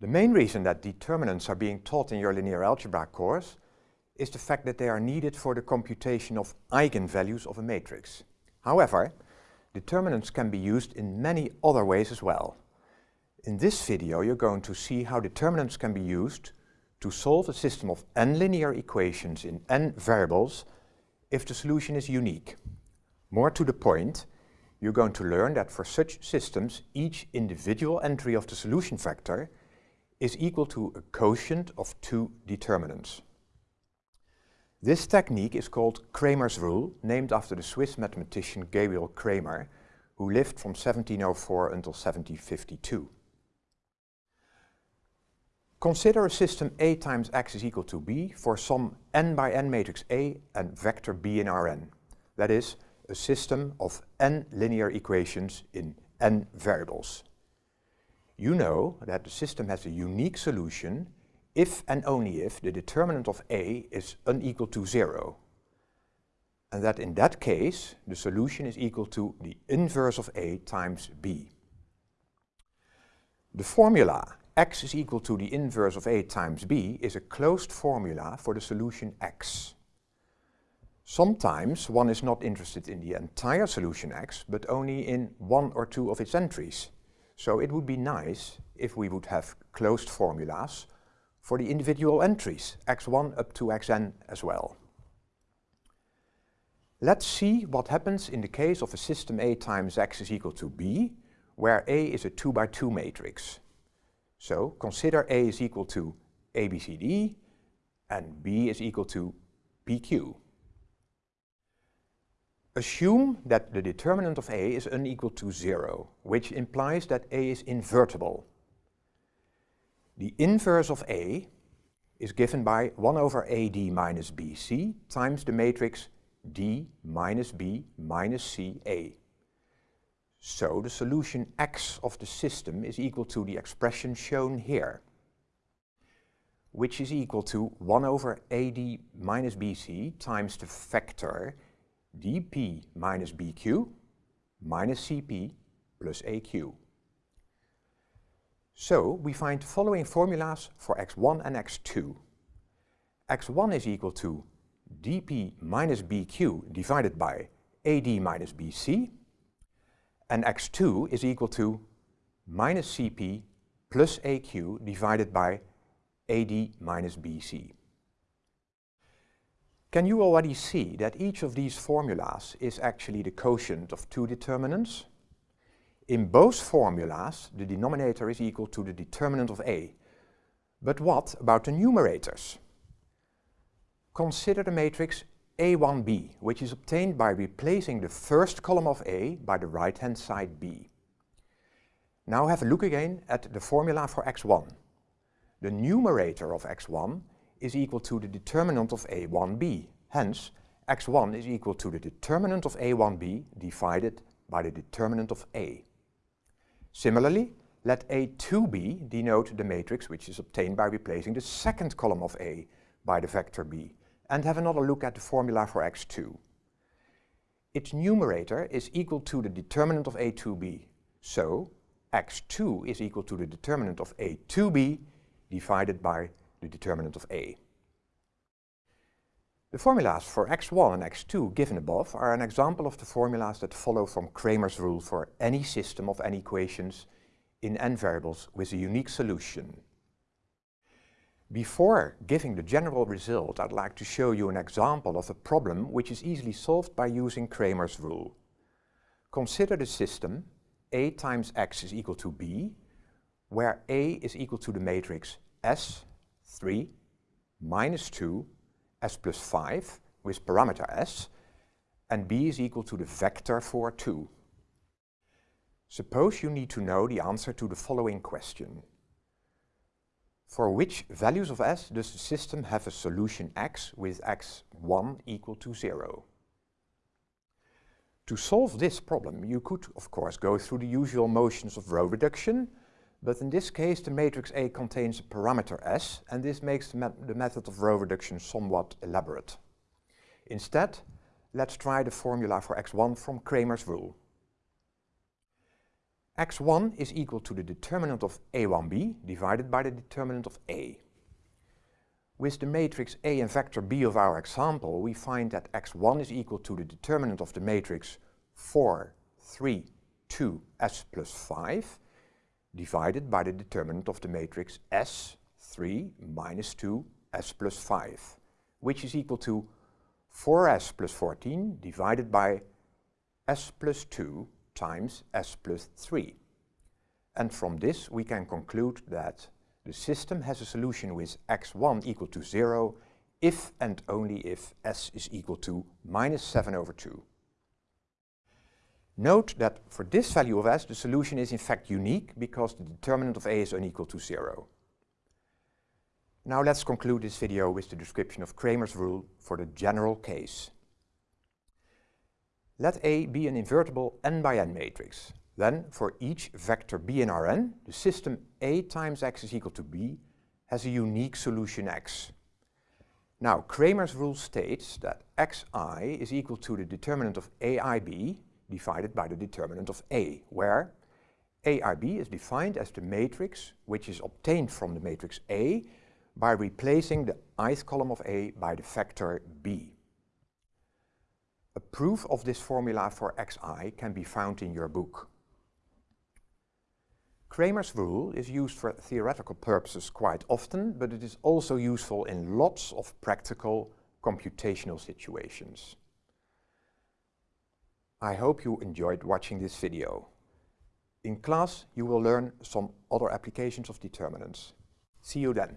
The main reason that determinants are being taught in your linear algebra course is the fact that they are needed for the computation of eigenvalues of a matrix. However, determinants can be used in many other ways as well. In this video you're going to see how determinants can be used to solve a system of n linear equations in n variables if the solution is unique. More to the point, you're going to learn that for such systems each individual entry of the solution vector is equal to a quotient of two determinants. This technique is called Cramer's rule, named after the Swiss mathematician Gabriel Cramer, who lived from 1704 until 1752. Consider a system A times x is equal to b for some n by n matrix A and vector b in Rn. That is, a system of n linear equations in n variables you know that the system has a unique solution if and only if the determinant of A is unequal to zero. And that in that case, the solution is equal to the inverse of A times B. The formula x is equal to the inverse of A times B is a closed formula for the solution x. Sometimes one is not interested in the entire solution x, but only in one or two of its entries. So it would be nice if we would have closed formulas for the individual entries, x1 up to xn as well. Let's see what happens in the case of a system A times x is equal to b, where A is a 2 by 2 matrix. So consider A is equal to ABCD and B is equal to PQ. Assume that the determinant of A is unequal to 0, which implies that A is invertible. The inverse of A is given by 1 over AD minus BC times the matrix D minus B minus CA. So the solution X of the system is equal to the expression shown here, which is equal to 1 over AD minus BC times the vector dp minus bq minus cp plus aq. So we find the following formulas for x1 and x2. x1 is equal to dp minus bq divided by ad minus bc and x2 is equal to minus cp plus aq divided by ad minus bc. Can you already see that each of these formulas is actually the quotient of two determinants? In both formulas, the denominator is equal to the determinant of A. But what about the numerators? Consider the matrix A1b, which is obtained by replacing the first column of A by the right-hand side B. Now have a look again at the formula for x1. The numerator of x1 is equal to the determinant of a1b. Hence, x1 is equal to the determinant of a1b divided by the determinant of a. Similarly, let a2b denote the matrix which is obtained by replacing the second column of a by the vector b, and have another look at the formula for x2. Its numerator is equal to the determinant of a2b, so x2 is equal to the determinant of a2b divided by the determinant of A. The formulas for x1 and x2 given above are an example of the formulas that follow from Cramer's rule for any system of n equations in n variables with a unique solution. Before giving the general result, I'd like to show you an example of a problem which is easily solved by using Cramer's rule. Consider the system A times x is equal to b, where A is equal to the matrix S 3 minus 2 s plus 5 with parameter s and b is equal to the vector for 2. Suppose you need to know the answer to the following question. For which values of s does the system have a solution x with x1 equal to 0? To solve this problem you could of course go through the usual motions of row reduction but in this case, the matrix A contains a parameter S, and this makes the, the method of row reduction somewhat elaborate. Instead, let's try the formula for x1 from Cramer's rule. x1 is equal to the determinant of a1b divided by the determinant of a. With the matrix A and vector B of our example, we find that x1 is equal to the determinant of the matrix 4, 3, 2, s plus 5 divided by the determinant of the matrix S, 3, minus 2, s plus 5, which is equal to 4s plus 14 divided by s plus 2 times s plus 3. And from this we can conclude that the system has a solution with x1 equal to 0 if and only if s is equal to minus 7 over 2. Note that for this value of s the solution is in fact unique because the determinant of a is unequal to 0. Now let's conclude this video with the description of Cramer's rule for the general case. Let A be an invertible n by n matrix. Then, for each vector b in Rn, the system A times x is equal to b has a unique solution x. Now, Cramer's rule states that xi is equal to the determinant of aib divided by the determinant of A, where aib is defined as the matrix which is obtained from the matrix A by replacing the ith column of A by the vector b. A proof of this formula for xi can be found in your book. Cramer's rule is used for theoretical purposes quite often, but it is also useful in lots of practical computational situations. I hope you enjoyed watching this video. In class you will learn some other applications of determinants. See you then.